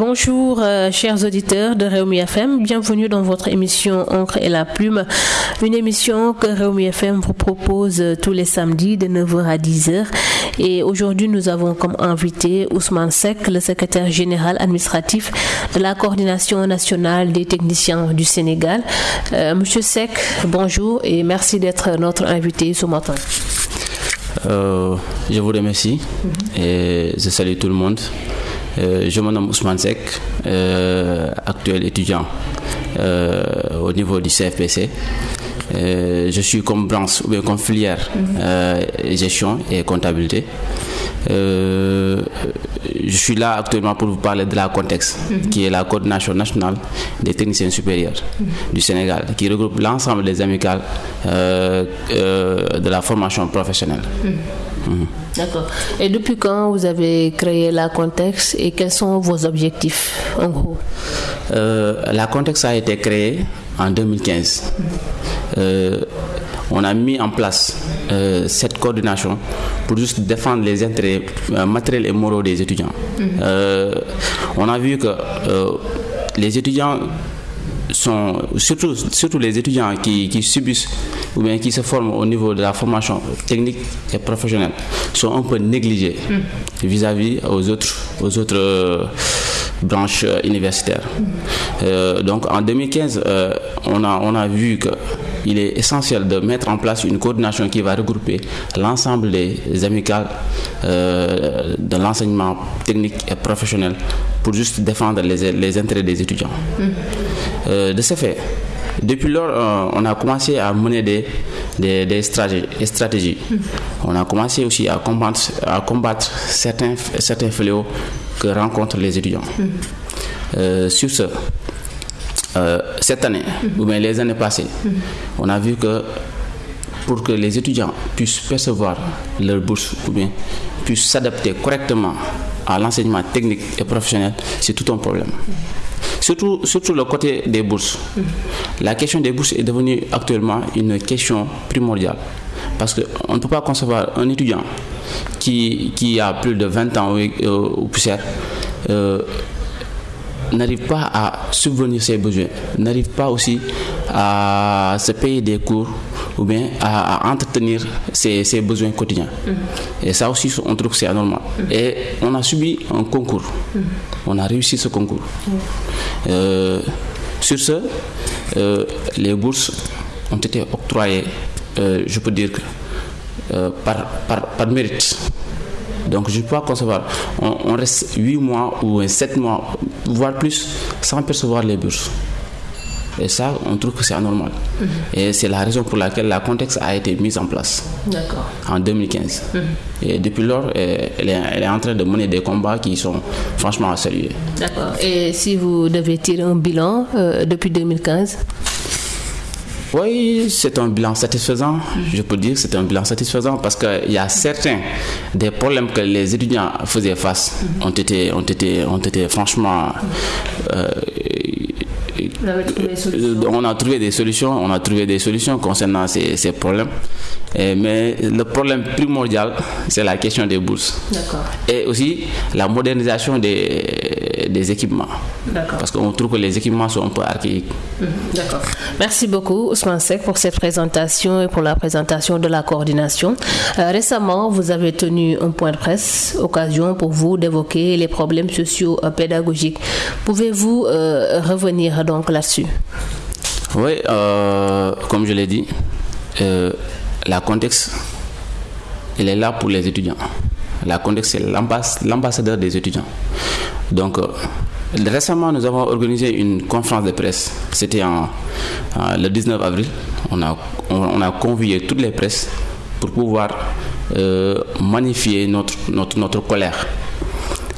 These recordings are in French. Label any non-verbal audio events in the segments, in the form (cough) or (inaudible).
Bonjour euh, chers auditeurs de Réumi FM, bienvenue dans votre émission Encre et la plume, une émission que Réumi FM vous propose tous les samedis de 9h à 10h et aujourd'hui nous avons comme invité Ousmane Sek, le secrétaire général administratif de la coordination nationale des techniciens du Sénégal. Euh, Monsieur Sek, bonjour et merci d'être notre invité ce matin. Euh, je vous remercie et je salue tout le monde. Euh, je me nomme Ousmane Sek, euh, actuel étudiant euh, au niveau du CFPC. Je suis comme branche ou bien comme filière gestion et comptabilité. Je suis là actuellement pour vous parler de la contexte, qui est la coordination nationale des techniciens supérieurs du Sénégal, qui regroupe l'ensemble des amicales de la formation professionnelle. Mhm. D'accord. Et depuis quand vous avez créé la contexte et quels sont vos objectifs en gros? Euh, la contexte a été créée en 2015. Euh, on a mis en place euh, cette coordination pour juste défendre les intérêts matériels et moraux des étudiants. Euh, on a vu que les étudiants sont, surtout, surtout les étudiants qui, qui subissent ou bien qui se forment au niveau de la formation technique et professionnelle, sont un peu négligés vis-à-vis aux autres, aux autres euh, branches euh, universitaires. Euh, donc en 2015, euh, on, a, on a vu que il est essentiel de mettre en place une coordination qui va regrouper l'ensemble des amicales euh, de l'enseignement technique et professionnel pour juste défendre les, intérêts des étudiants. Euh, de ce fait, depuis lors, euh, on a commencé à mener des, stratégies. On a commencé aussi à combattre, certains, fléaux que rencontrent les étudiants. Sur ce, euh, cette année, ou bien les années passées, on a vu que pour que les étudiants puissent percevoir leur bourse ou bien puissent s'adapter correctement à l'enseignement technique et professionnel, c'est tout un problème. Surtout, surtout le côté des bourses. La question des bourses est devenue actuellement une question primordiale. Parce qu'on ne peut pas concevoir un étudiant qui, qui a plus de 20 ans ou, euh, ou poussière euh, n'arrive pas à subvenir ses besoins, n'arrive pas aussi à se payer des cours ou bien à, à entretenir ses, ses besoins quotidiens. Et ça aussi, on trouve que c'est anormal. Et on a subi un concours. On a réussi ce concours. Euh, sur ce, euh, les bourses ont été octroyées, euh, je peux dire que par, par, par mérite. Donc je ne peux pas concevoir. On, on reste 8 mois ou 7 mois, voire plus, sans percevoir les bourses. Et ça, on trouve que c'est anormal. Et c'est la raison pour laquelle la contexte a été mise en place en 2015. Et depuis lors, elle est, elle est en train de mener des combats qui sont franchement à saluer. D'accord. Et si vous devez tirer un bilan euh, depuis 2015 Oui, c'est un bilan satisfaisant. Je peux dire que c'est un bilan satisfaisant parce qu'il y a certains des problèmes que les étudiants faisaient face ont été, ont été, ont été franchement. euh, on a trouvé des solutions, on a trouvé des solutions concernant ces, ces problèmes. Et- mais le problème primordial, c'est la question des bourses. Et aussi la modernisation des, des équipements. Parce qu'on trouve que les équipements sont un peu archaïques. Mhm, D'accord. Merci beaucoup Ousmane Sek pour cette présentation et pour la présentation de la coordination. Euh, récemment, vous avez tenu un point de presse, occasion pour vous d'évoquer les problèmes sociaux euh, pédagogiques. Pouvez-vous euh, revenir donc là-dessus? Oui, euh, comme je l'ai dit, euh, la contexte, elle est là pour les étudiants. La contexte, c'est l'ambass- l'ambassadeur des étudiants. Donc, euh, récemment, nous avons organisé une conférence de presse. C'était le 19 avril. On a, on, on a convié toutes les presses pour pouvoir euh, magnifier notre, notre, notre colère.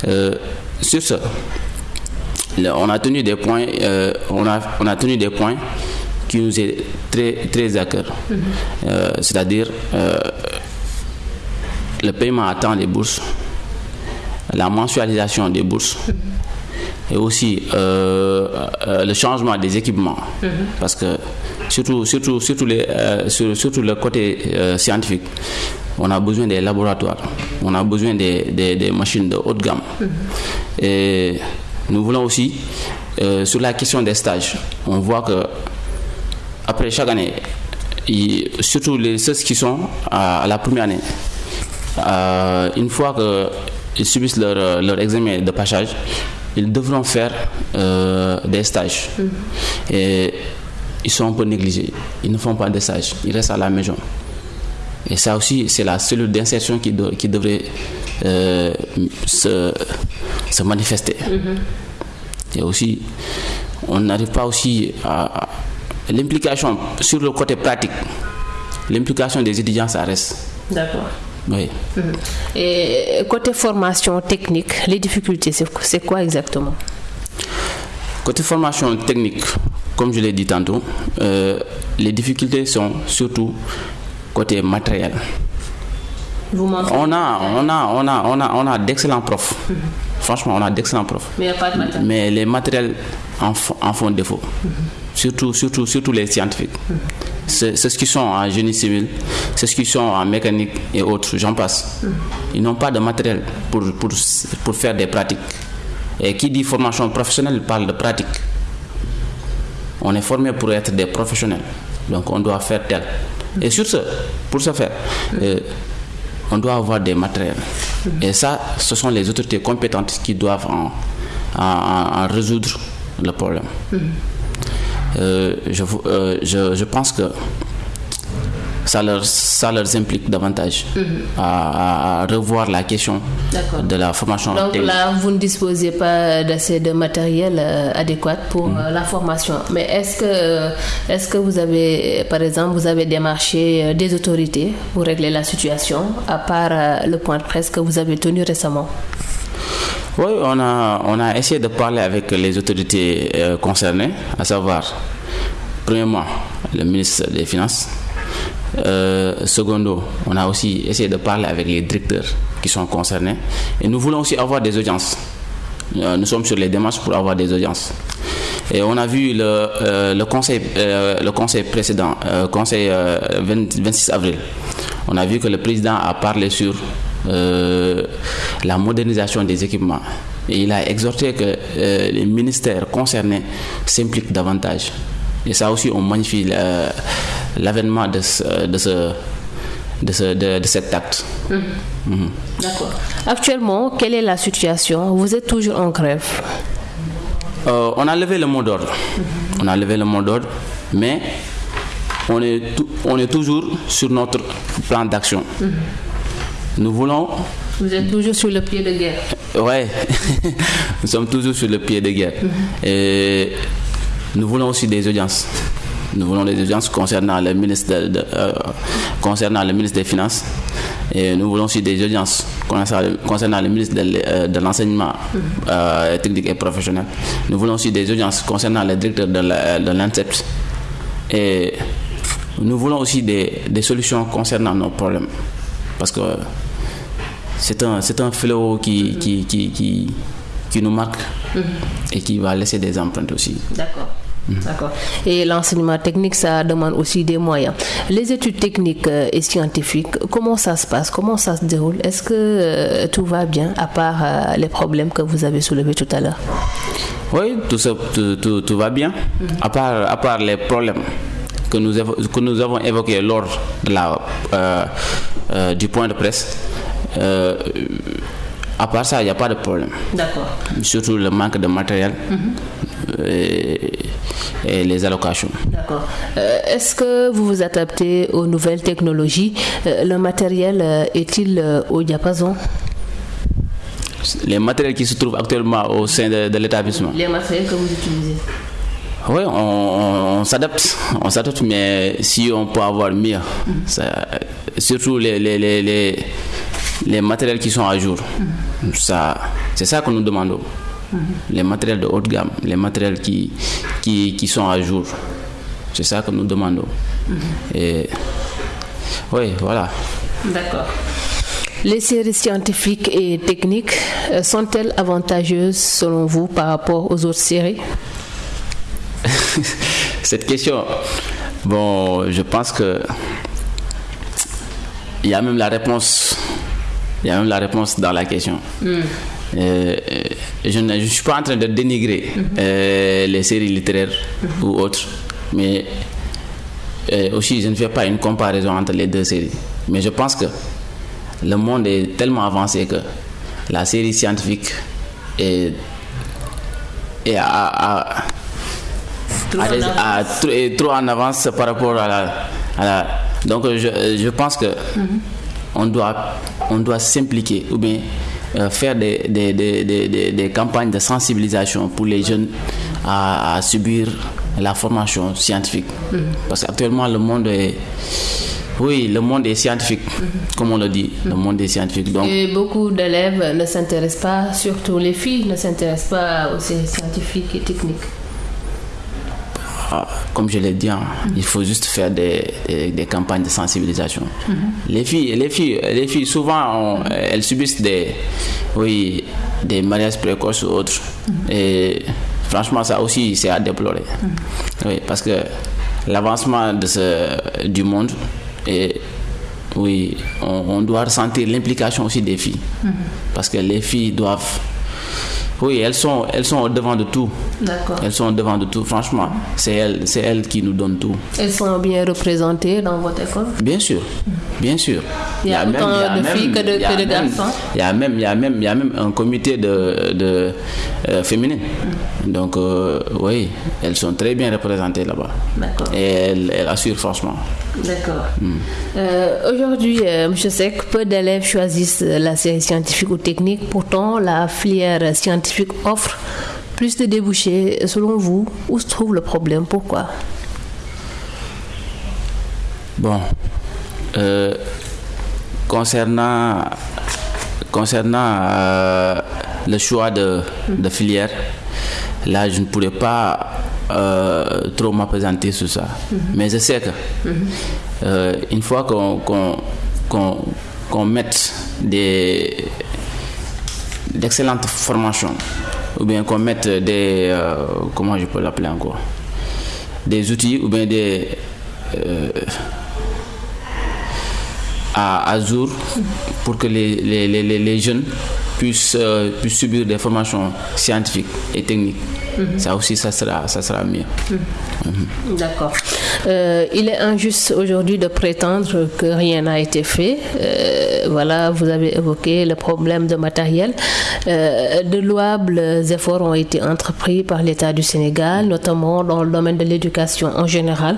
Euh, sur ce, on a tenu des points, euh, on, a, on a tenu des points qui nous est très, très à cœur. Euh, C'est-à-dire le paiement à temps des bourses, la mensualisation des bourses. Et aussi euh, euh, le changement des équipements. Parce que surtout, surtout, surtout, les, euh, sur- surtout le côté scientifique, on a besoin des laboratoires, on a besoin des, des- des machines de haute gamme. Et Nous voulons aussi, sur la question des stages, on voit que après chaque année, surtout les, ceux qui sont à, la première année, euh, une fois qu'ils subissent leur, leur, examen de passage, ils devront faire euh, des stages. Mm. Et ils sont un peu négligés. Ils ne font pas de stages. Ils restent à la maison. Et ça aussi, c'est la cellule d'insertion qui, qui, devrait euh, se, se, manifester. Mm-hmm. Et aussi, on n'arrive pas aussi à, l'implication sur le côté pratique. L'implication des étudiants, ça reste. D'accord. Oui. Et côté formation technique, les difficultés, c'est quoi exactement? Côté formation technique, comme je l'ai dit tantôt, euh, les difficultés sont surtout côté matériel. Vous on a, on a, on a, on a, on a d'excellents profs. Mhm. Franchement, on a d'excellents profs. Mais, a pas de matériel. Mais les matériels en, font défaut. Mhm. Surtout, surtout, surtout les scientifiques. C'est ceux qui sont en génie civil, c'est ceux qui sont en mécanique et autres, j'en passe. Ils n'ont pas de matériel pour, pour, pour faire des pratiques. Et qui dit formation professionnelle parle de pratique. On est formé pour être des professionnels. Donc on doit faire tel. Et sur ce, pour ce faire, euh, on doit avoir des matériels. Et ça, ce sont les autorités compétentes qui doivent en, résoudre le problème. Euh, je, euh, je, je, pense que ça leur, ça leur implique davantage mhm. à, revoir la question de la formation. Donc là, vous ne disposez pas d'assez de matériel euh, adéquat pour mhm. la formation. Mais est-ce que, est que vous avez, par exemple, vous avez démarché des autorités pour régler la situation, à part le point de presse que vous avez tenu récemment? Oui, on a, on a essayé de parler avec les autorités concernées, à savoir, premièrement, le ministre des Finances, euh, secondo, on a aussi essayé de parler avec les directeurs qui sont concernés. Et nous voulons aussi avoir des audiences. Euh, nous sommes sur les démarches pour avoir des audiences. Et on a vu le, euh, conseil, le conseil précédent, conseil 26 avril. On a vu que le président a parlé sur la modernisation des équipements. Et il a exhorté que les ministères concernés s'impliquent davantage. Et ça aussi, on magnifie l'avènement de ce, de ce de, de, cet acte. Hum. Hum. D'accord. Actuellement, quelle est la situation? Vous êtes toujours en grève euh, On a levé le mot d'ordre. On a levé le mot d'ordre, mais on est, on est toujours sur notre plan d'action. Nous voulons. Vous êtes toujours sur le pied de guerre Oui, (laughs) nous sommes toujours sur le pied de guerre. Et nous voulons aussi des audiences. Nous voulons des audiences concernant le ministre, euh, concernant le ministre des Finances. Et nous voulons aussi des audiences concernant le ministre de, euh, l'enseignement euh, technique et professionnel. Nous voulons aussi des audiences concernant le directeur de l'INSEP. Et nous voulons aussi des, solutions concernant nos problèmes. Parce que c'est un, un fléau qui, qui, qui, qui, nous marque mm-hmm. et qui va laisser des empreintes aussi. D'accord. D'accord. Et l'enseignement technique, ça demande aussi des moyens. Les études techniques euh, et scientifiques, comment ça se passe? Comment ça se déroule? Est-ce que euh, tout va bien, à part euh, les problèmes que vous avez soulevés tout à l'heure? Oui, tout, ça, tout, va bien, à, part, à part les problèmes que nous, que nous avons évoqués lors de la, du point de presse. à part ça, il n'y a pas de problème. D'accord. Surtout le manque de matériel. Et, et les allocations. D'accord. Euh, est-ce que vous vous adaptez aux nouvelles technologies? Euh, Le matériel euh, est-il au diapason? Les matériels qui se trouvent actuellement au sein de, l'établissement. Les matériels que vous utilisez oui, on, s'adapte, on s'adapte, mais si on peut avoir mieux, surtout les, les, les, les, matériels qui sont à jour, ça, c'est ça que nous demandons. Les matériels de haute gamme, les matériels qui, qui, qui sont à jour. C'est ça que nous demandons. Et oui, voilà. D'accord. Les séries scientifiques et techniques euh, sont-elles avantageuses selon vous par rapport aux autres séries? (laughs) Cette question, bon, je pense que il y a même la réponse, il y a même la réponse dans la question. Hmm. je ne je suis pas en train de dénigrer les séries littéraires ou autres, mais aussi je ne fais pas une comparaison entre les deux séries. Mais je pense que le monde est tellement avancé que la série scientifique est, est, à, trop, en avance par rapport à la. donc je, je, pense que mm-hmm. on, doit, on doit s'impliquer ou bien euh, faire des, des, des, des, campagnes de sensibilisation pour les jeunes à, subir la formation scientifique. Mm-hmm. Parce qu'actuellement, le monde est oui, le monde est scientifique, comme on le dit, le monde est scientifique. Donc... Et beaucoup d'élèves ne s'intéressent pas, surtout les filles, ne s'intéressent pas aux scientifiques et techniques. Comme je l'ai dit, hein, il faut juste faire des, des, campagnes de sensibilisation. Les filles, les filles, les filles souvent, elles subissent des, oui, des mariages précoces ou autres. Et franchement, ça aussi, c'est à déplorer. Oui, parce que l'avancement de ce, du monde et oui, on, doit ressentir l'implication aussi des filles. Mhm. Parce que les filles doivent oui, elles sont, elles sont au devant de tout. D'accord. Elles sont au devant de tout, franchement. C'est elles, c'est elles qui nous donnent tout. Elles sont bien représentées dans votre école? Bien sûr, bien sûr. Il y a, autant de filles que de, garçons Il y a même, il y a même, il y a même un comité de, de euh, féminin. Donc, euh, oui, elles sont très bien représentées là-bas. D'accord. Et elles, assurent franchement. D'accord. Hmm. Euh, aujourd'hui, M. Sek, peu d'élèves choisissent la série scientifique ou technique. Pourtant, la filière scientifique offre plus de débouchés. Selon vous, où se trouve le problème? Pourquoi? Bon, euh, concernant, concernant euh, le choix de, de, filière, là, je ne pourrais pas euh, trop m'apesanter sur ça. Mhm. Mais je sais que mhm. une fois qu'on mette des d'excellentes formations ou bien qu'on mette des euh, comment je peux l'appeler encore des outils ou bien des euh, à, à jour pour que les, les, les, les jeunes puissent, euh, puissent subir des formations scientifiques et techniques Mhm. Ça aussi, ça sera, ça sera mieux. Mhm. D'accord. Euh, il est injuste aujourd'hui de prétendre que rien n'a été fait. Euh, voilà, vous avez évoqué le problème de matériel. Euh, de louables efforts ont été entrepris par l'État du Sénégal, notamment dans le domaine de l'éducation en général,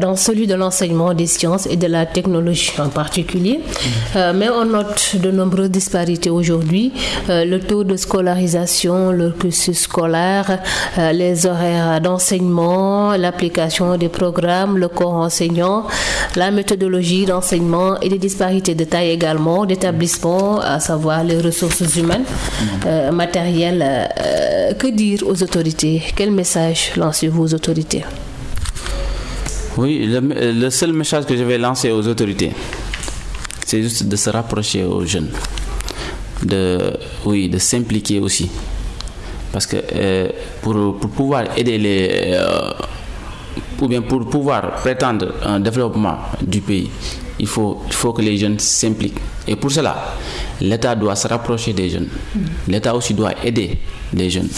dans celui de l'enseignement des sciences et de la technologie en particulier. mais on note de nombreuses disparités aujourd'hui. le taux de scolarisation, le cursus scolaire, les horaires d'enseignement, l'application des programmes, le corps enseignant, la méthodologie d'enseignement et les disparités de taille également d'établissement, à savoir les ressources humaines, euh, matérielles. Euh, que dire aux autorités? Quel message lancez-vous aux autorités? Oui, le, seul message que je vais lancer aux autorités, c'est juste de se rapprocher aux jeunes, de, oui, de s'impliquer aussi parce que euh, pour, pouvoir aider les. Euh, ou bien pour pouvoir prétendre un développement du pays, il faut, il faut que les jeunes s'impliquent. Et pour cela, l'État doit se rapprocher des jeunes. L'État aussi doit aider les jeunes.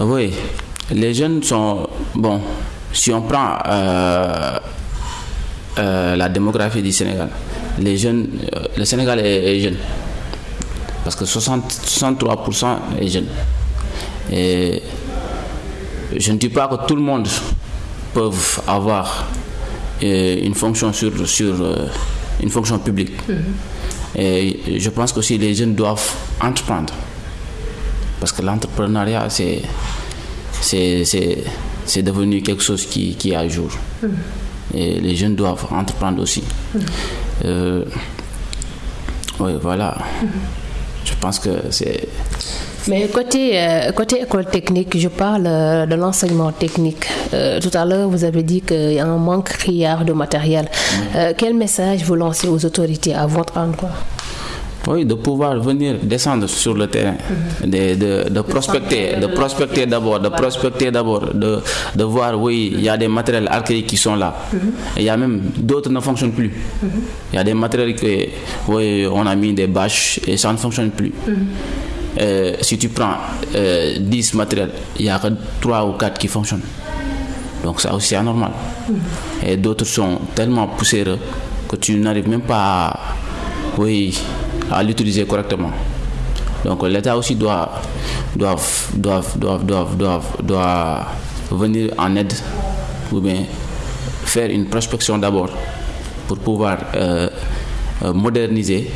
Oui, les jeunes sont. Bon, si on prend euh, la démographie du Sénégal, les jeunes, le Sénégal est jeune parce que 63% est jeune. Et je ne dis pas que tout le monde peut avoir euh, une fonction sur, sur euh, une fonction publique. Mm-hmm. Et je pense que aussi les jeunes doivent entreprendre. Parce que l'entrepreneuriat, c'est, c'est, devenu quelque chose qui, qui est à jour. Mm-hmm. Et les jeunes doivent entreprendre aussi. Mm-hmm. Euh, oui, voilà. Je pense que c'est... Mais côté, euh, côté école technique, je parle euh, de l'enseignement technique. Euh, tout à l'heure, vous avez dit qu'il y a un manque criard de matériel. quel message vous lancez aux autorités à votre endroit? Oui, de pouvoir venir descendre sur le terrain, de, de, prospecter, de prospecter d'abord, de prospecter d'abord, de, de voir, oui, il y a des matériels archaïques qui sont là. il y a même d'autres qui ne fonctionnent plus. Il y a des matériels que, oui, on a mis des bâches et ça ne fonctionne plus. Euh, si tu prends 10 euh, matériels, il n'y a que 3 ou 4 qui fonctionnent. Donc ça aussi c'est anormal. Et d'autres sont tellement poussiéreux que tu n'arrives même pas à, oui, à l'utiliser correctement. Donc l'État aussi doit, doit, doit, doit, doit, venir en aide ou bien faire une prospection d'abord pour pouvoir euh, moderniser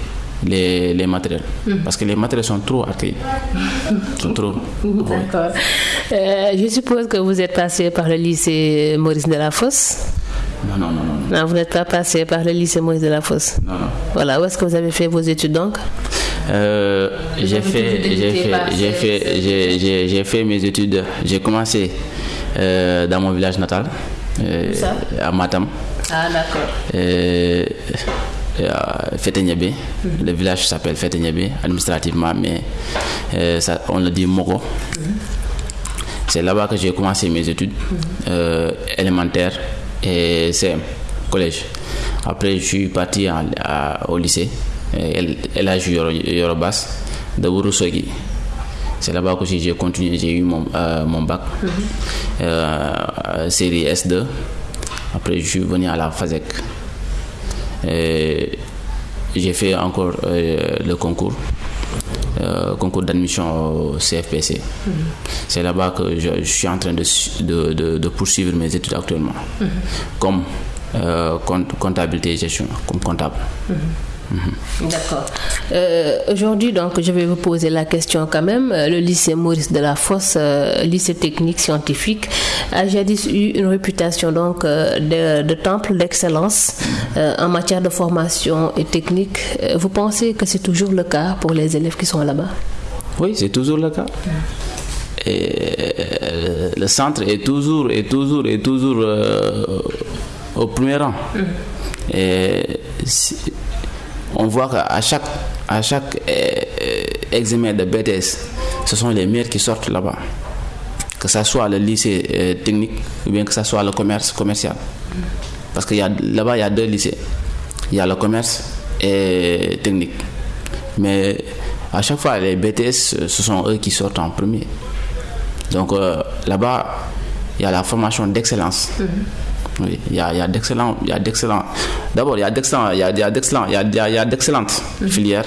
les, les matériels. Hmm. Parce que les matériels sont trop archaïques. (laughs) trop. D'accord. Euh, je suppose que vous êtes passé par le lycée Maurice de la Fosse. Non, non, non, non. Non, vous n'êtes pas passé par le lycée Maurice de la Fosse. Non, non. Voilà, où est-ce que vous avez fait vos études donc? Euh, j'ai fait, j'ai fait, j'ai fait, j'ai, j'ai fait mes études. J'ai commencé euh, dans mon village natal, euh, à Matam. Ah d'accord. Euh, Fetenyebe. Le village s'appelle Fetenyebe administrativement, mais euh, ça, on le dit Mogo. C'est là-bas que j'ai commencé mes études euh, élémentaires et CM, collège. Après, je suis parti au lycée, LH Yorobas de Wurusogi. C'est là-bas que j'ai continué, j'ai eu mon, euh, mon bac, série S2. Après, je suis venu à la FASEC j'ai fait encore euh, le concours. Euh, concours d'admission au CFPC. Mhm. C'est là-bas que je, suis en train de, de, de, poursuivre mes études actuellement, mhm. comme euh, comptabilité et gestion, comme comptable. Mhm. Mhm. D'accord. Euh, aujourd'hui, donc, je vais vous poser la question quand même. Euh, le lycée Maurice de la Fosse, euh, lycée technique scientifique, a jadis eu une réputation donc de, temple d'excellence en matière de formation et technique. Vous pensez que c'est toujours le cas pour les élèves qui sont là-bas? Oui, c'est toujours le cas. Et le centre est toujours, et toujours, et toujours au premier rang. Et on voit qu'à chaque, à chaque euh, examen de BTS, ce sont les meilleurs qui sortent là-bas. Que ce soit le lycée euh, technique ou bien que ce soit le commerce commercial. Parce que là-bas, il y a deux lycées. Il y a le commerce et technique. Mais à chaque fois, les BTS, ce sont eux qui sortent en premier. Donc euh, là-bas, il y a la formation d'excellence. Mm-hmm. Oui, il y a, il y a d'excellents, il y a d'excellents. D'abord, il y a d'excellents, il y a, il y a d'excellents, il y a, il y a d'excellentes mhm. filières,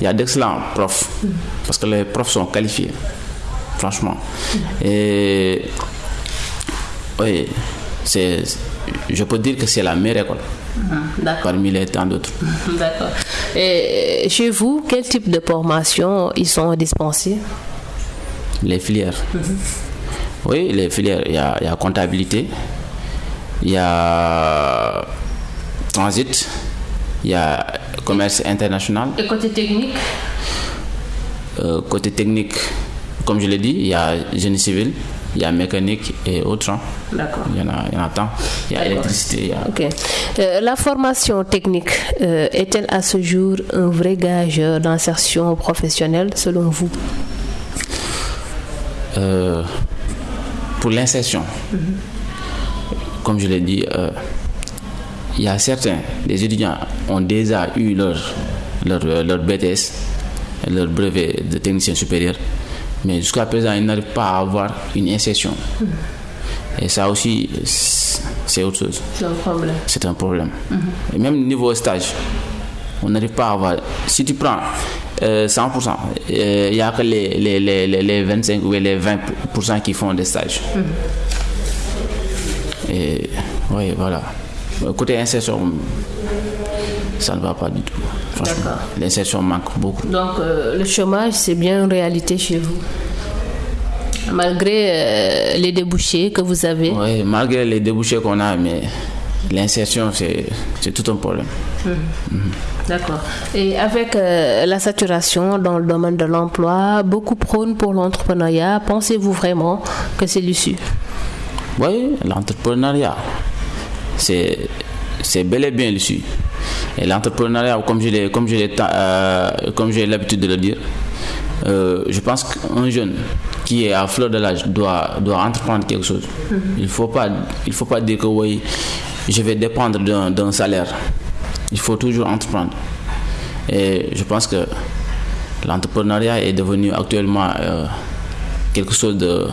il y a d'excellents profs, mhm. parce que les profs sont qualifiés, franchement. Mhm. Et oui, c'est, je peux dire que c'est la meilleure école. Parmi les tant d'autres. D'accord. Et chez vous, quel type de formation ils sont dispensés Les filières. Oui, les filières. Il y a, il y a comptabilité, il y a transit, il y a commerce international. Et côté technique? Euh, Côté technique, comme je l'ai dit, il y a génie civil, il y a mécanique et autres. Hein. D'accord. Il y en a, il y en a tant. Il y a électricité. Ok. Euh, la formation technique euh, est-elle à ce jour un vrai gage d'insertion professionnelle selon vous? Pour l'insertion. Mhm comme je l'ai dit, euh, il y a certains, les étudiants ont déjà eu leur, leur, leur BTS, leur brevet de technicien supérieur, mais jusqu'à présent, ils n'arrivent pas à avoir une insertion. Et ça aussi, c'est autre chose. C'est un problème. C'est un problème. Et même niveau stage, on n'arrive pas à avoir. Si tu prends 100%, euh, euh, il n'y a que les, les, les, les, 25 ou les 20% qui font des stages. Et oui, voilà. Côté insertion, ça ne va pas du tout. L'insertion manque beaucoup. Donc euh, le chômage, c'est bien une réalité chez vous Malgré les débouchés que vous avez Oui, malgré les débouchés qu'on a, mais l'insertion, c'est tout un problème. Hum. Mhm. D'accord. Et avec euh, la saturation dans le domaine de l'emploi, beaucoup prônent pour l'entrepreneuriat. Pensez-vous vraiment que c'est l'issue oui, l'entrepreneuriat, c'est, bel et bien l'issue. Et l'entrepreneuriat, comme j'ai comme euh, comme j'ai l'habitude de le dire, euh, je pense qu'un jeune qui est à fleur de l'âge doit, doit entreprendre quelque chose. Mm-hmm. Il ne faut, pas, il faut pas dire que oui, je vais dépendre d'un salaire. Il faut toujours entreprendre. Et je pense que l'entrepreneuriat est devenu actuellement euh, quelque chose de...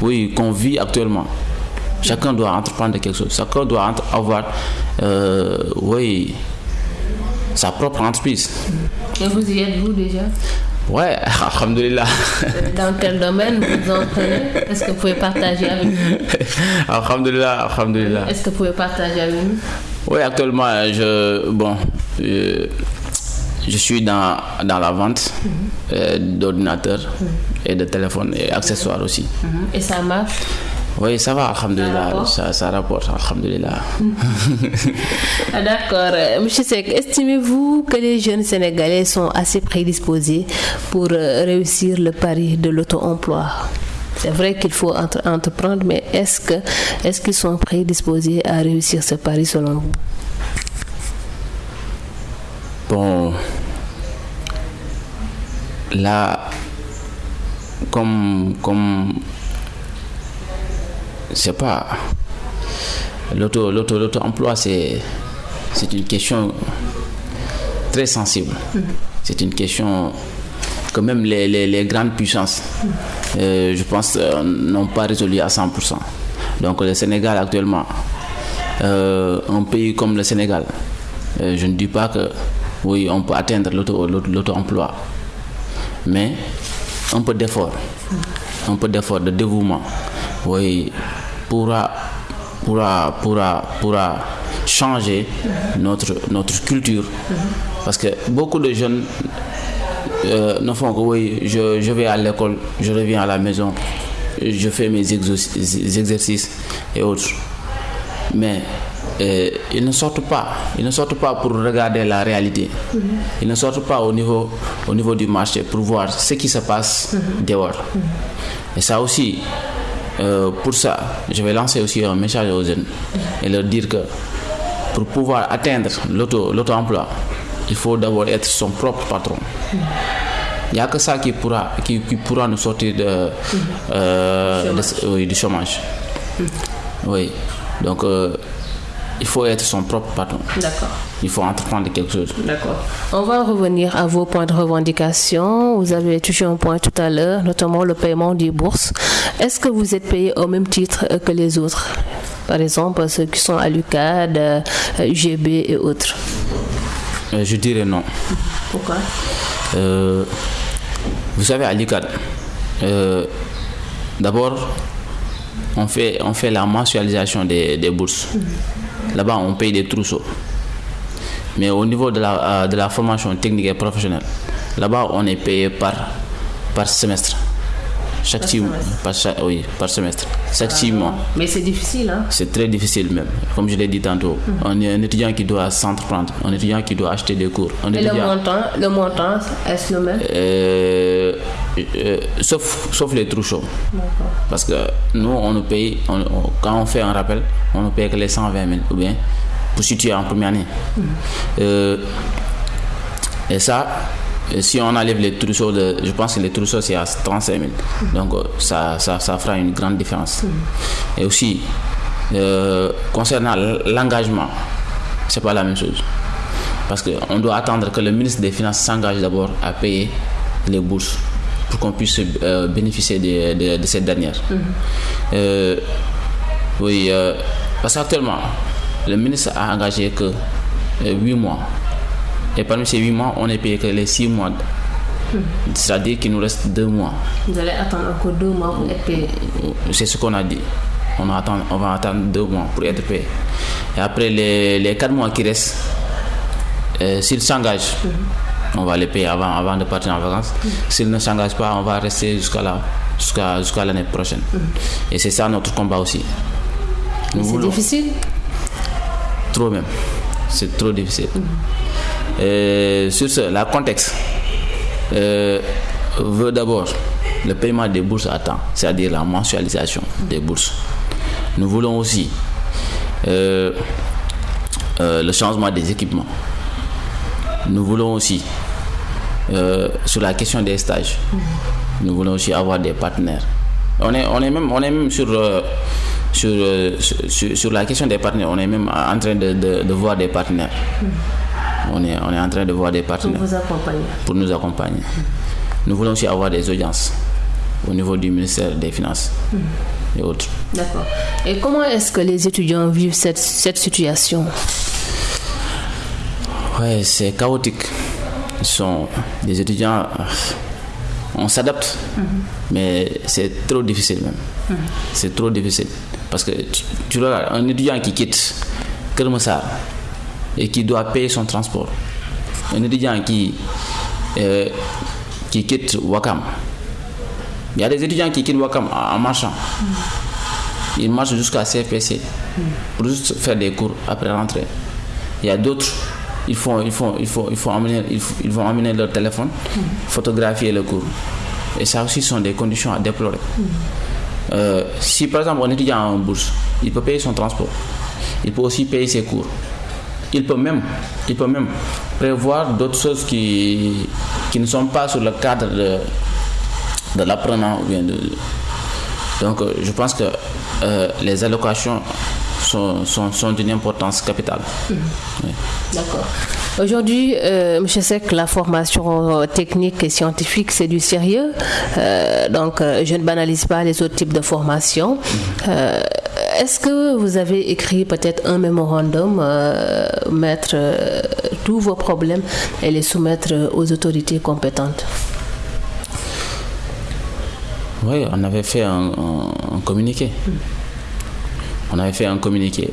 Oui, qu'on vit actuellement. Chacun doit entreprendre quelque chose. Chacun doit avoir, euh, oui, sa propre entreprise. Et vous y êtes, vous déjà? Ouais, (laughs) alhamdulillah. Dans quel domaine vous entrez Est-ce que vous pouvez partager avec nous? (laughs) Alhamdulillah, alhamdulillah. Est-ce que vous pouvez partager avec nous? Oui, actuellement, je, bon, je suis dans, dans la vente mhm. euh, d'ordinateurs mhm. et de téléphones et accessoires aussi. Mhm. Et ça marche? Oui, ça va, alhamdulillah. Ça, ça, rapporte, alhamdulillah. Ah, (laughs) d'accord. Monsieur Sek, estimez-vous que les jeunes Sénégalais sont assez prédisposés pour euh, réussir le pari de l'auto-emploi? C'est vrai qu'il faut entreprendre, mais est-ce que est-ce qu'ils sont prédisposés à réussir ce pari selon vous? Bon, là, comme comme c'est pas l'auto l'auto l'auto emploi c'est une question très sensible. C'est une question que même les, les, grandes puissances euh, je pense euh, n'ont pas résolu à 100% donc le Sénégal actuellement euh, un pays comme le Sénégal je ne dis pas que oui on peut atteindre l'auto l'auto emploi mais un peu d'effort un peu d'effort de dévouement oui pourra, pourra, pourra, pourra changer notre, notre culture. Parce que beaucoup de jeunes euh, ne font que oui, je, je vais à l'école, je reviens à la maison, je fais mes exercices et autres. Mais euh, ils ne sortent pas. Ils ne sortent pas pour regarder la réalité. Ils ne sortent pas au niveau, au niveau du marché pour voir ce qui se passe dehors. Et ça aussi, euh, pour ça, je vais lancer aussi un message aux jeunes et leur dire que pour pouvoir atteindre l'auto-emploi, il faut d'abord être son propre patron. Il n'y a que ça qui pourra, qui, pourra nous sortir de, euh, du chômage. Oui. Donc, euh, il faut être son propre patron. D'accord. Il faut entreprendre quelque chose. D'accord. On va revenir à vos points de revendication. Vous avez touché un point tout à l'heure, notamment le paiement des bourses. Est-ce que vous êtes payé au même titre que les autres? Par exemple, ceux qui sont à l'UCAD, UGB euh, et autres euh, Je dirais non. Pourquoi? Euh, Vous savez, à l'UCAD, d'abord, on fait, la mensualisation des, des bourses. Là-bas, on paye des trousseaux. Mais au niveau de la, euh, de formation technique et professionnelle, là-bas, on est payé par semestre. Chaque par, semestre. Par, oui, par semestre. Chaque six mois. Mais c'est difficile, hein C'est très difficile même. Comme je l'ai dit tantôt, mhm. on est un étudiant qui doit s'entreprendre, un étudiant qui doit acheter des cours. Et le montant, le montant, est-ce le même? Euh, euh, sauf, sauf les trous chauds. Parce que nous, on nous paye, quand on fait un rappel, on nous paye que les 120 000 ou bien pour situer en première année. Mhm. Euh, et ça, si on enlève les trousseaux, de, je pense que les trousseaux c'est à 35 000. Donc euh, ça, ça, ça, fera une grande différence. Mm. Et aussi, euh, concernant l'engagement, c'est pas la même chose. Parce qu'on doit attendre que le ministre des Finances s'engage d'abord à payer les bourses pour qu'on puisse euh, bénéficier de, de, cette dernière. Mm. oui, parce qu'actuellement, le ministre a engagé que 8 mois et parmi ces 8 mois, on est payé que les 6 mois. C'est-à-dire qu'il nous reste 2 mois. Vous allez attendre encore 2 mois pour être payé C'est ce qu'on a dit. On, attend, on va attendre 2 mois pour être payé. Et après les, les 4 mois qui restent, euh, s'il s'engage, mhm. on va les payer avant, avant de partir en vacances. Mhm. S'il ne s'engage pas, on va rester jusqu'à la, jusqu'à, l'année prochaine. Mhm. Et c'est ça notre combat aussi. C'est difficile Trop même. C'est trop difficile. Euh, sur ce, la contexte euh, veut d'abord le paiement des bourses à temps, c'est-à-dire la mensualisation des bourses. Nous voulons aussi euh, le changement des équipements. nous voulons aussi, euh, sur la question des stages, nous voulons aussi avoir des partenaires. On est, on est, même, on est même sur, euh, sur, euh, sur, la question des partenaires, on est même en train de, de voir des partenaires. On, est, on est en train de voir des partenaires. Pour vous accompagner. Pour nous accompagner. Nous voulons aussi avoir des audiences au niveau du ministère des Finances et autres. D'accord. Et comment est-ce que les étudiants vivent cette, cette situation? Ouais, c'est chaotique. Ils sont des étudiants. On s'adapte, mais c'est trop difficile même. C'est trop difficile. Parce que tu, tu regardes un étudiant qui quitte Kermessar et qui doit payer son transport. Un étudiant qui, euh, qui quitte Wakam. Il y a des étudiants qui quittent Wakam en marchant. Ils marchent jusqu'à CFPC pour juste faire des cours après rentrer. Il y a d'autres, ils, font, ils, font, ils, font, ils, font ils, ils vont amener leur téléphone, photographier le cours. Et ça aussi sont des conditions à déplorer. Euh, si par exemple un étudiant a une bourse, il peut payer son transport. Il peut aussi payer ses cours. Il peut même, il peut même prévoir d'autres choses qui, qui ne sont pas sur le cadre de, de l'apprenant. Donc je pense que euh, les allocations sont, sont, sont d'une importance capitale. D'accord. Aujourd'hui, euh, M. Sek, la formation technique et scientifique, c'est du sérieux. Euh, donc, je ne banalise pas les autres types de formations. Mmh. Est-ce que vous avez écrit peut-être un mémorandum, mettre tous vos problèmes et les soumettre aux autorités compétentes? Oui, on avait fait un, un, un communiqué. Mmh. On avait fait un communiqué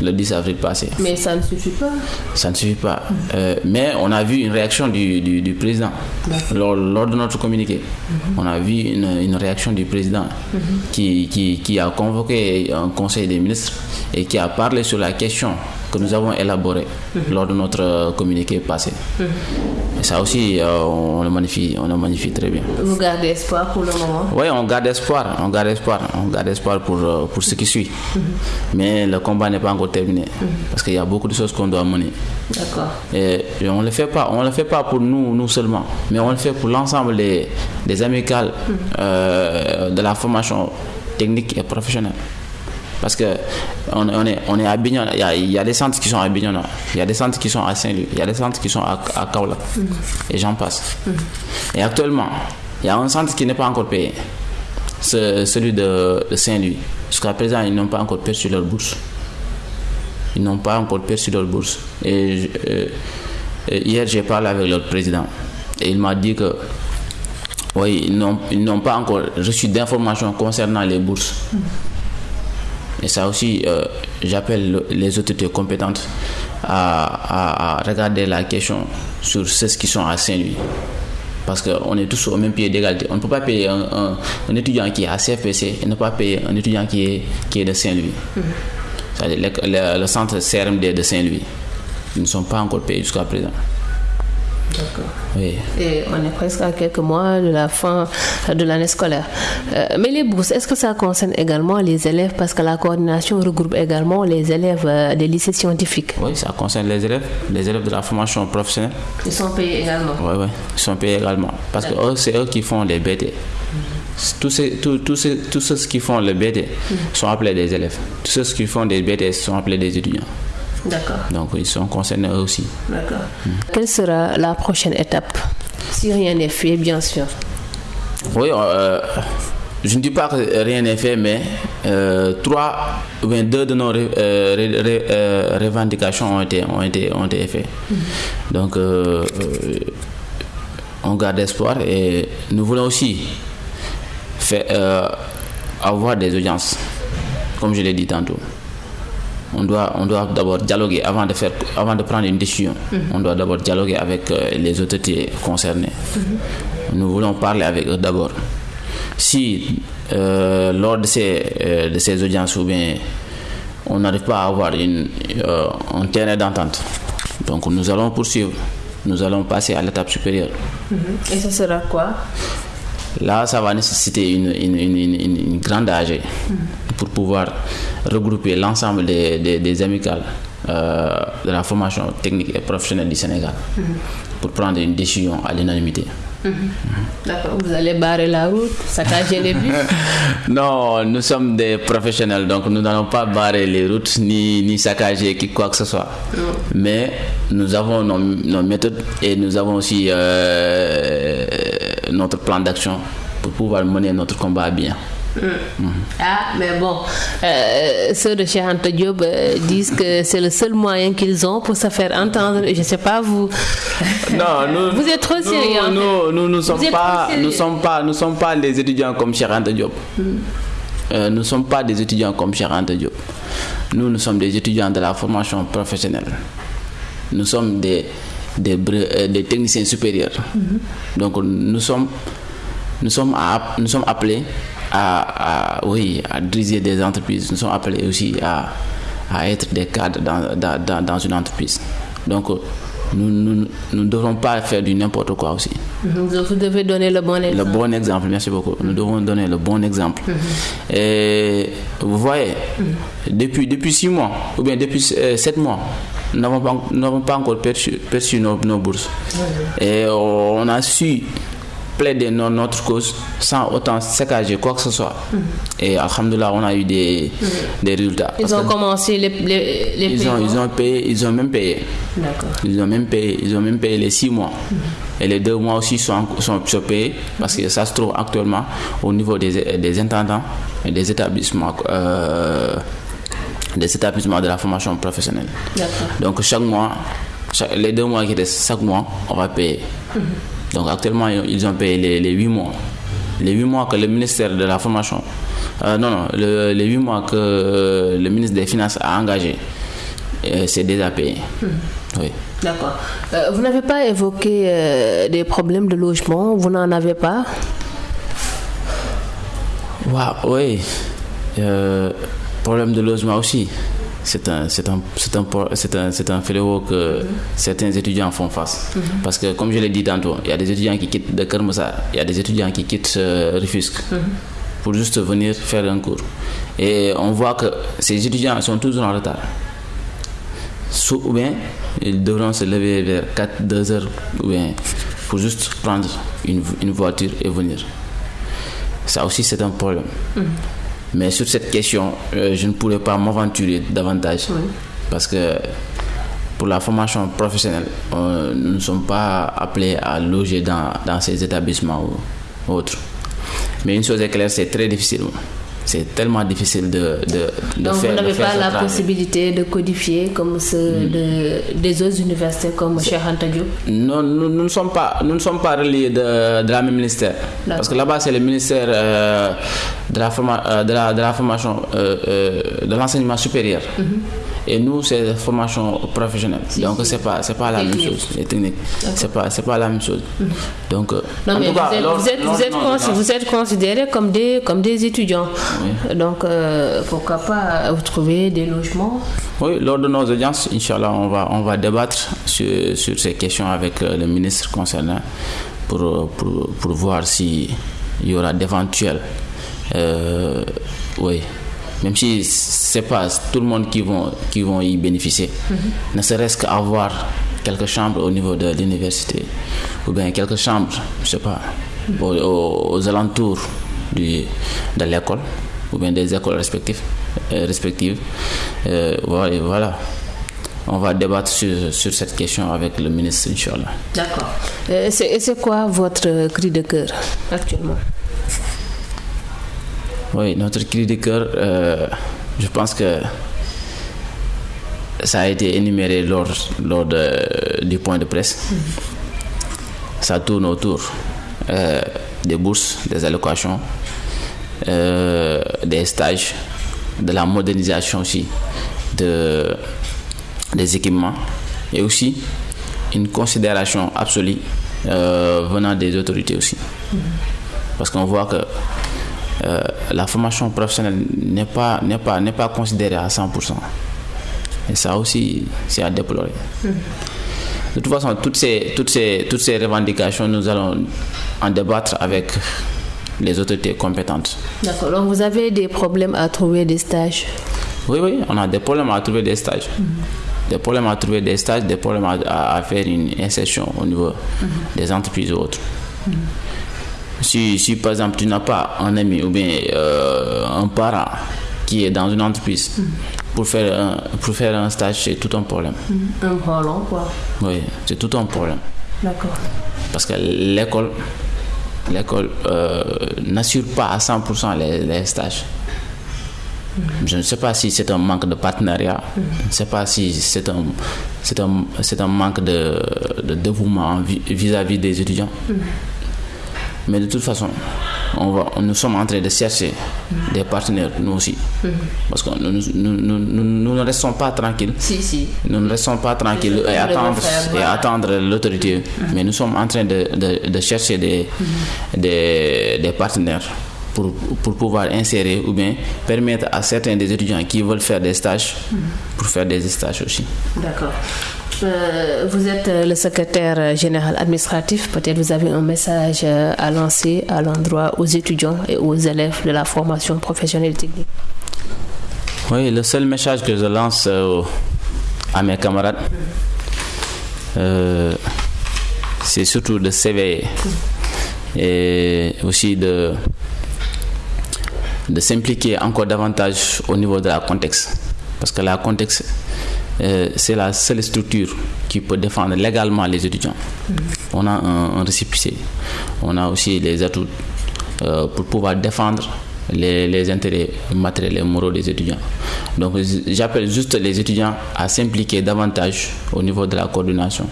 le 10 avril passé. Mais ça ne suffit pas. Ça ne suffit pas. Euh, mais on a vu une réaction du, du, du président lors, lors, de notre communiqué. Mmh. On a vu une, une réaction du président qui, qui, qui, a convoqué un conseil des ministres et qui a parlé sur la question que nous avons élaborée lors de notre communiqué passé. Et ça aussi, euh, on, le magnifie, on le magnifie très bien. Vous gardez espoir pour le moment Oui, on garde espoir, on garde espoir, on garde espoir pour, pour ce qui suit. Mais le combat n'est pas encore terminé parce qu'il y a beaucoup de choses qu'on doit mener. D'accord. Et, et, on le fait pas, on le fait pas pour nous, nous seulement, mais on le fait pour l'ensemble des, des amicales euh, de la formation technique et professionnelle parce que on, est, on est à Bignona, il y, a, des centres qui sont à Bignona, il y a des centres qui sont à Saint-Louis, il y a des centres qui sont à, à Kaola, et j'en passe. Et actuellement, il y a un centre qui n'est pas encore payé, c'est celui de, Saint-Louis. Jusqu'à présent, ils n'ont pas encore perçu leur bourse. Ils n'ont pas encore perçu leur bourse. Et euh, hier, j'ai parlé avec leur président, et il m'a dit que oui, ils n'ont pas encore reçu d'informations concernant les bourses. Et ça aussi, euh, j'appelle les autorités compétentes à, à, à, regarder la question sur ceux qui sont à Saint-Louis. Parce qu'on est tous au même pied d'égalité. On ne peut pas payer un, un, un, étudiant qui est à CFPC et ne pas payer un étudiant qui est, qui est de Saint-Louis. Mm -hmm. C'est-à-dire le, le, le, centre CRMD de Saint-Louis. Ils ne sont pas encore payés jusqu'à présent. Oui. Et on est presque à quelques mois de la fin de l'année scolaire. Euh, mais les bourses, est-ce que ça concerne également les élèves? Parce que la coordination regroupe également les élèves euh, des lycées scientifiques. Oui, ça concerne les élèves, les élèves de la formation professionnelle. Ils sont payés également Oui, oui, ils sont payés également. Parce que c'est eux qui font les BT. Mm -hmm. Tous, ces, tous, tous, ces, tous ceux qui font le BT mm -hmm. sont appelés des élèves. Tous ceux qui font des BT sont appelés des étudiants. D'accord. Donc ils sont concernés eux aussi. D'accord. Mmh. Quelle sera la prochaine étape? Si rien n'est fait, bien sûr. Oui, euh, je ne dis pas que rien n'est fait, mais euh, trois ou bien deux de nos ré, euh, ré, ré, revendications ont été, ont été, ont été faites. Mmh. Donc on garde espoir et nous voulons aussi faire, avoir des audiences, comme je l'ai dit tantôt on doit, on doit d'abord dialoguer avant de, faire, avant de prendre une décision. Mm -hmm. On doit d'abord dialoguer avec euh, les autorités concernées. Mm -hmm. Nous voulons parler avec eux d'abord. Si euh, lors de ces, euh, de ces audiences ou bien on n'arrive pas à avoir une, un terrain d'entente, donc nous allons poursuivre. Nous allons passer à l'étape supérieure. Mm -hmm. Et ce sera quoi? Là, ça va nécessiter une, une, une, une grande AG pour pouvoir regrouper l'ensemble des, des, des, amicales de la formation technique et professionnelle du Sénégal pour prendre une décision à l'unanimité. D'accord, vous allez barrer la route, saccager les bus? (laughs) Non, nous sommes des professionnels, donc nous n'allons pas barrer les routes ni, ni saccager quoi que ce soit. Mais nous avons nos, nos, méthodes et nous avons aussi euh, notre plan d'action pour pouvoir mener notre combat bien. Ah, mais bon, euh, ceux de chez Anta Diop euh, disent que c'est le seul moyen qu'ils ont pour se faire entendre. Je ne sais pas, vous. (laughs) Non, nous, vous êtes trop sérieux. Nous, nous, nous, sommes pas, nous sommes pas, nous sommes pas des étudiants comme chez Anta Diop. Euh, nous ne sommes pas des étudiants comme chez Anta Diop. Nous, nous sommes des étudiants de la formation professionnelle. Nous sommes des, des, des techniciens supérieurs. Donc, nous sommes, nous sommes, à, nous sommes appelés à, à, oui, à diriger des entreprises. Nous sommes appelés aussi à, à être des cadres dans, dans, dans, une entreprise. Donc, nous ne nous, devons pas faire du n'importe quoi aussi. Vous devez donner le bon exemple. Le bon exemple, merci beaucoup. Nous devons donner le bon exemple. Et vous voyez, depuis, depuis six mois, ou bien depuis sept mois, nous n'avons pas, pas, encore perçu, perçu nos, nos, bourses. Et on a su plaider notre cause sans autant saccager quoi que ce soit. Et alhamdoulilah, on a eu des, des résultats. Ils ont commencé les, les, les ils ont, ils ont payé, ils ont même payé. Ils ont même payé, ils ont même payé les six mois. Et les deux mois aussi sont, sont, sont, payés parce que ça se trouve actuellement au niveau des, des intendants et des établissements. Euh, des établissements de la formation professionnelle. Donc chaque mois, chaque, les deux mois qui restent, chaque mois, on va payer. Donc actuellement, ils ont payé les, les 8 mois. Les 8 mois que le ministère de la formation, euh, non, non, le, les 8 mois que euh, le ministre des Finances a engagé, euh, c'est déjà payé. Oui. D'accord. vous n'avez pas évoqué des problèmes de logement, vous n'en avez pas? Wow, Oui. problème de logement aussi c'est un, c'est un, c'est un, c'est un, un fléau que certains étudiants font face. Parce que, comme je l'ai dit tantôt, il y a des étudiants qui quittent de Kermoussa, il y a des étudiants qui quittent euh, Rufusque pour juste venir faire un cours. Et on voit que ces étudiants sont toujours en retard. Ou bien, ils devront se lever vers 4, 2 heures, ou bien, pour juste prendre une, une voiture et venir. Ça aussi, c'est un problème. Mais sur cette question, euh, je ne pourrais pas m'aventurer davantage. Oui. Parce que pour la formation professionnelle, euh, nous ne sommes pas appelés à loger dans, dans ces établissements ou autres. Mais une chose est claire, c'est très difficile. C'est tellement difficile de, de, de Donc faire. vous n'avez pas la travail. possibilité de codifier comme ceux de, des autres universités comme Diop? Non, nous, nous ne sommes pas, nous ne sommes pas reliés de, de la même ministère. Parce que là-bas, c'est le ministère euh, de, la forma, euh, de, la, de la formation, euh, de l'enseignement supérieur. Et nous, c'est formation professionnelle. Donc, c'est pas, c'est pas la même chose. Les techniques. C'est pas, c'est pas la même chose. Donc, euh, Non, mais vous, cas, êtes, vous, êtes, vous, êtes vous considérés comme des, comme des étudiants. Donc, euh, pourquoi pas vous trouver des logements? Oui, lors de nos audiences, Inch'Allah, on va, on va débattre sur, sur ces questions avec euh, le ministre concerné pour, pour, pour voir s'il y aura d'éventuels. euh, oui, même si c'est pas tout le monde qui vont, qui vont y bénéficier, ne serait-ce qu'avoir quelques chambres au niveau de l'université ou bien quelques chambres, je sais pas, aux, aux- aux alentours du, de l'école ou bien des écoles respectives. euh, respectives. Euh, voilà. On va débattre sur, sur cette question avec le ministre, Inch'Allah. D'accord. Euh, et c'est quoi votre cri de cœur actuellement? Oui, notre cri de cœur, euh, je pense que ça a été énuméré lors, lors de- du point de presse. Ça tourne autour euh, des bourses, des allocations, euh, des stages, de la modernisation aussi de, des équipements et aussi une considération absolue euh, venant des autorités aussi. Parce qu'on voit que euh, la formation professionnelle n'est pas, n'est pas, n'est pas considérée à 100%. Et ça aussi, c'est à déplorer. De toute façon, toutes ces, toutes, ces, toutes ces revendications, nous allons en débattre avec les autorités compétentes. D'accord. Donc, vous avez des problèmes à trouver des stages? Oui, oui, on a des problèmes à trouver des stages. des problèmes à trouver des stages, des problèmes à, faire une insertion au niveau mhm. des entreprises ou autres. Mhm. Si, si, par exemple tu n'as pas un ami ou bien euh, un parent qui est dans une entreprise, mhm. pour, faire un, pour faire un stage, c'est tout un problème. Un problème quoi Oui, c'est tout un problème. D'accord. Parce que l'école l'école euh, n'assure pas à 100% les stages. Je ne sais pas si c'est un manque de partenariat, je ne sais pas si c'est un, un, un manque de, de dévouement vis-à-vis des étudiants. Mais de toute façon, on va, nous sommes en train de chercher des partenaires, nous aussi. Parce que nous, nous, nous, ne restons pas tranquilles. Si, si. Nous ne restons pas tranquilles et attendre, et attendre l'autorité. Mais nous sommes en train de, de, de chercher des, des, des partenaires pour, pour, pouvoir insérer ou bien permettre à certains des étudiants qui veulent faire des stages pour faire des stages aussi. D'accord. Euh, vous êtes euh, le secrétaire général administratif. Peut-être vous avez un message euh, à lancer à l'endroit aux étudiants et aux élèves de la formation professionnelle technique. Oui, le seul message que je lance à mes camarades, c'est surtout de s'éveiller et aussi de de s'impliquer encore davantage au niveau de la contexte. Parce que la contexte, euh, c'est la seule structure qui peut défendre légalement les étudiants. Mm-hmm. On a un, un on a aussi les atouts euh, pour pouvoir défendre les, les, intérêts matériels et moraux des étudiants. Donc j'appelle juste les étudiants à s'impliquer davantage au niveau de la coordination.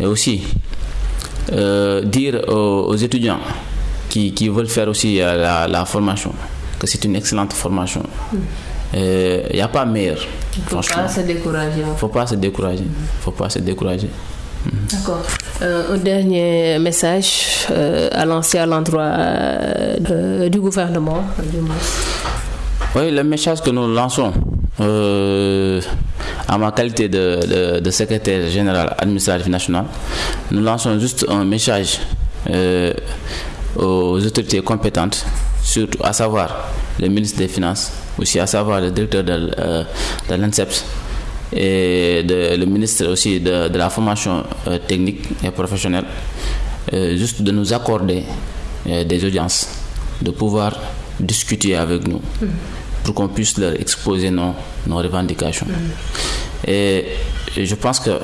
Et aussi, euh, dire aux, aux étudiants qui, veulent faire aussi la, formation, que c'est une excellente formation. Il hmm. n'y euh, a pas meilleur. Il ne faut pas se décourager. Il ne faut pas se décourager. faut pas se décourager. D'accord. Euh, un dernier message à lancer à l'endroit du gouvernement. Oui, le message que nous lançons à ma qualité de, de, secrétaire général administratif national, nous lançons juste un message aux autorités compétentes, surtout à savoir le ministre des Finances, aussi à savoir le directeur de, euh, l'ANSEPS et le ministre aussi de, la formation euh, technique et professionnelle, euh, juste de nous accorder des audiences, de pouvoir discuter avec nous pour qu'on puisse leur exposer nos, nos revendications. Et, je pense que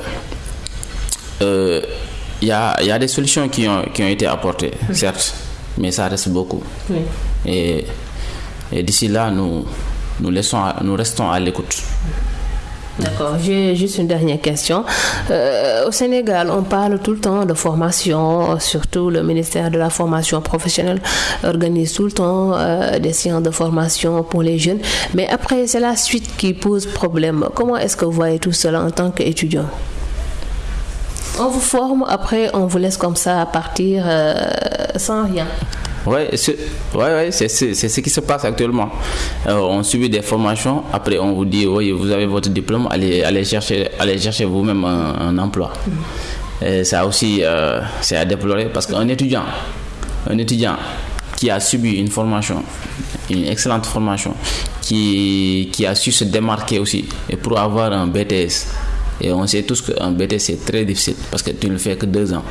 il y a, des solutions qui ont, qui ont été apportées, certes, mais ça reste beaucoup. Et, d'ici là, nous, nous restons à l'écoute. D'accord, j'ai juste une dernière question. Euh, au Sénégal, on parle tout le temps de formation, surtout le ministère de la formation professionnelle organise tout le temps euh, des séances de formation pour les jeunes. Mais après, c'est la suite qui pose problème. Comment est-ce que vous voyez tout cela en tant qu'étudiant? On vous forme, après on vous laisse comme ça partir euh, sans rien. Oui, c'est ouais, c'est ce qui se passe actuellement. Euh, on subit des formations, après on vous dit, oui, vous avez votre diplôme, allez, allez chercher, allez chercher vous-même un, emploi. Et ça aussi, euh, c'est à déplorer parce qu'un étudiant, un étudiant qui a subi une formation, une excellente formation, qui, qui a su se démarquer aussi, et pour avoir un BTS, et on sait tous qu'un BT c'est très difficile parce que tu ne fais que deux ans.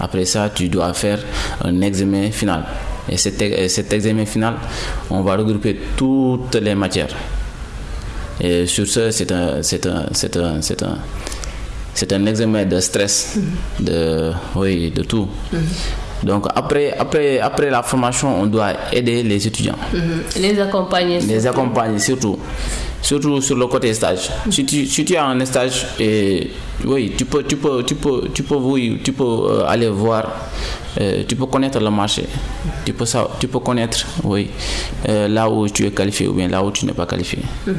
Après ça, tu dois faire un examen final. Et cet, examen final, on va regrouper toutes les matières. Et sur ce, c'est un, c'est un, c'est un, c'est un, c'est un examen de stress, de, oui, de tout. Mm-hmm. Donc après, après, après la formation, on doit aider les étudiants. Mm-hmm. Les accompagner. Les accompagner surtout surtout sur le côté stage. Si tu, si tu as un stage, et, oui, tu peux, tu peux, tu peux, tu peux, oui, tu peux euh, aller voir, euh, tu peux connaître le marché, tu peux, ça, tu peux connaître oui, euh, là où tu es qualifié ou bien là où tu n'es pas qualifié. Mm-hmm.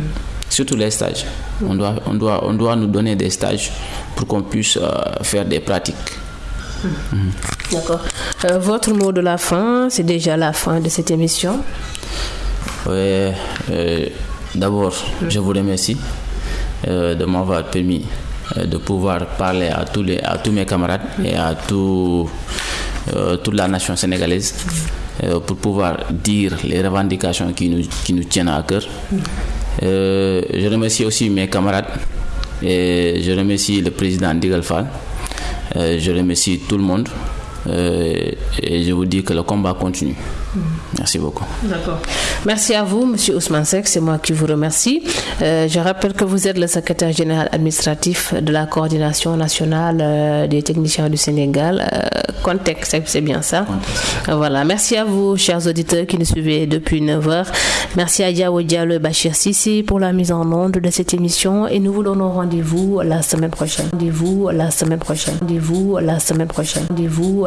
Surtout les stages. On, doit, on, doit, on doit nous donner des stages pour qu'on puisse faire des pratiques. Mm-hmm. D'accord. votre mot de la fin, c'est déjà la fin de cette émission. Oui. D'abord, je vous remercie euh, de m'avoir permis euh, de pouvoir parler à tous, les, à tous mes camarades et à tout, euh, toute la nation sénégalaise pour pouvoir dire les revendications qui nous, qui nous tiennent à cœur. je remercie aussi mes camarades Et je remercie le président Digalfal. Euh, je remercie tout le monde. Euh, et je vous dis que le combat continue. Merci beaucoup. D'accord. Merci à vous, Monsieur Ousmane Sek. C'est moi qui vous remercie. Euh, je rappelle que vous êtes le secrétaire général administratif de la coordination nationale euh, des techniciens du Sénégal. Contexte, c'est bien ça? Voilà. Merci à vous, chers auditeurs qui nous suivez depuis 9 heures. Merci à Diawo Diallo Bachir Sissi pour la mise en onde de cette émission et nous vous donnons rendez-vous la semaine prochaine. Rendez-vous la semaine prochaine. Rendez-vous la semaine prochaine. Rendez-vous